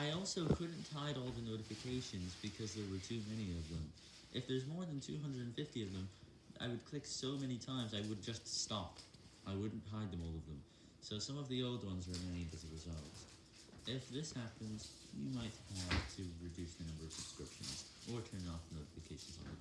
I also couldn't hide all the notifications because there were too many of them. If there's more than 250 of them, I would click so many times I would just stop. I wouldn't hide them all of them. So some of the old ones remained as a result. If this happens, you might have to reduce the number of subscriptions, or turn off notifications on the